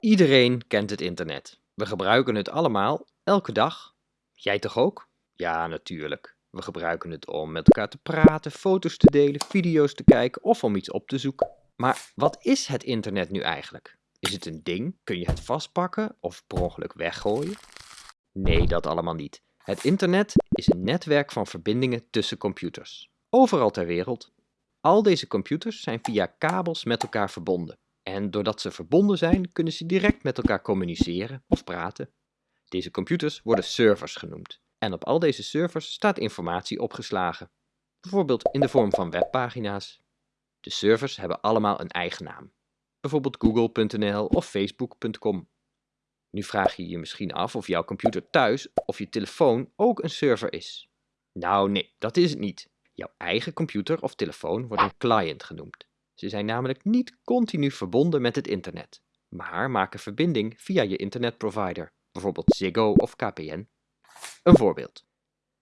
Iedereen kent het internet. We gebruiken het allemaal, elke dag. Jij toch ook? Ja, natuurlijk. We gebruiken het om met elkaar te praten, foto's te delen, video's te kijken of om iets op te zoeken. Maar wat is het internet nu eigenlijk? Is het een ding? Kun je het vastpakken of per ongeluk weggooien? Nee, dat allemaal niet. Het internet is een netwerk van verbindingen tussen computers. Overal ter wereld. Al deze computers zijn via kabels met elkaar verbonden. En doordat ze verbonden zijn, kunnen ze direct met elkaar communiceren of praten. Deze computers worden servers genoemd. En op al deze servers staat informatie opgeslagen. Bijvoorbeeld in de vorm van webpagina's. De servers hebben allemaal een eigen naam. Bijvoorbeeld google.nl of facebook.com. Nu vraag je je misschien af of jouw computer thuis of je telefoon ook een server is. Nou nee, dat is het niet. Jouw eigen computer of telefoon wordt een client genoemd. Ze zijn namelijk niet continu verbonden met het internet, maar maken verbinding via je internetprovider, bijvoorbeeld Ziggo of KPN. Een voorbeeld.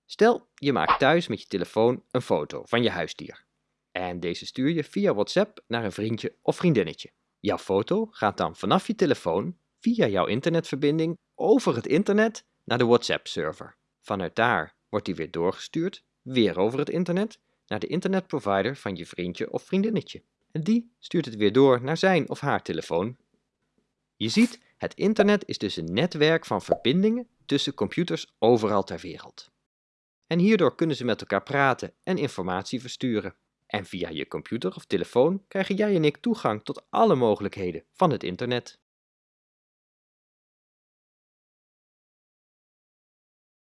Stel, je maakt thuis met je telefoon een foto van je huisdier. En deze stuur je via WhatsApp naar een vriendje of vriendinnetje. Jouw foto gaat dan vanaf je telefoon via jouw internetverbinding over het internet naar de WhatsApp-server. Vanuit daar wordt die weer doorgestuurd, weer over het internet, naar de internetprovider van je vriendje of vriendinnetje. En die stuurt het weer door naar zijn of haar telefoon. Je ziet, het internet is dus een netwerk van verbindingen tussen computers overal ter wereld. En hierdoor kunnen ze met elkaar praten en informatie versturen. En via je computer of telefoon krijgen jij en ik toegang tot alle mogelijkheden van het internet.